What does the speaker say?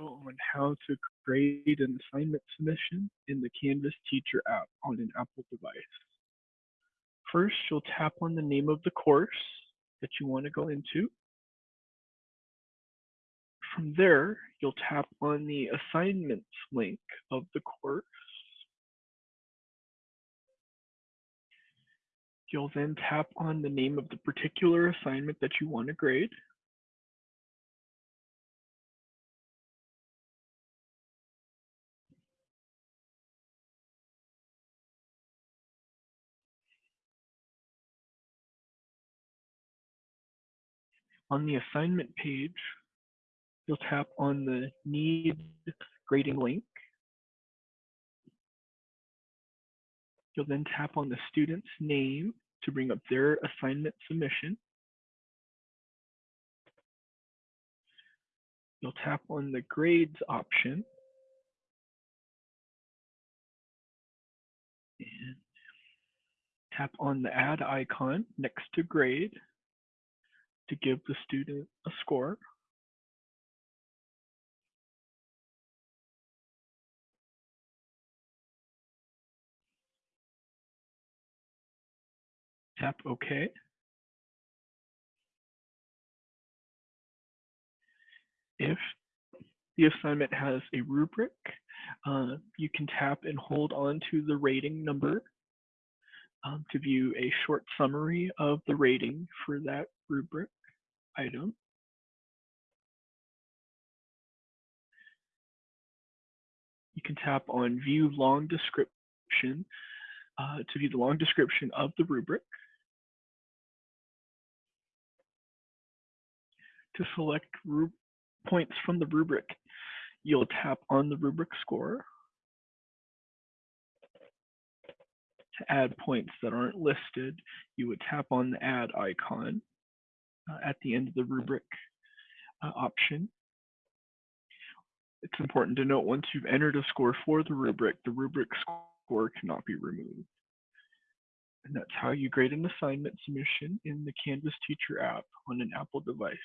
on how to grade an assignment submission in the Canvas Teacher app on an Apple device. First, you'll tap on the name of the course that you want to go into. From there, you'll tap on the assignments link of the course. You'll then tap on the name of the particular assignment that you want to grade. On the assignment page, you'll tap on the need grading link. You'll then tap on the student's name to bring up their assignment submission. You'll tap on the grades option. And tap on the add icon next to grade to give the student a score. Tap OK. If the assignment has a rubric, uh, you can tap and hold on to the rating number um, to view a short summary of the rating for that rubric item. You can tap on view long description uh, to view the long description of the rubric. To select points from the rubric, you'll tap on the rubric score. To add points that aren't listed, you would tap on the add icon at the end of the rubric uh, option. It's important to note once you've entered a score for the rubric, the rubric score cannot be removed. And that's how you grade an assignment submission in the Canvas Teacher app on an Apple device.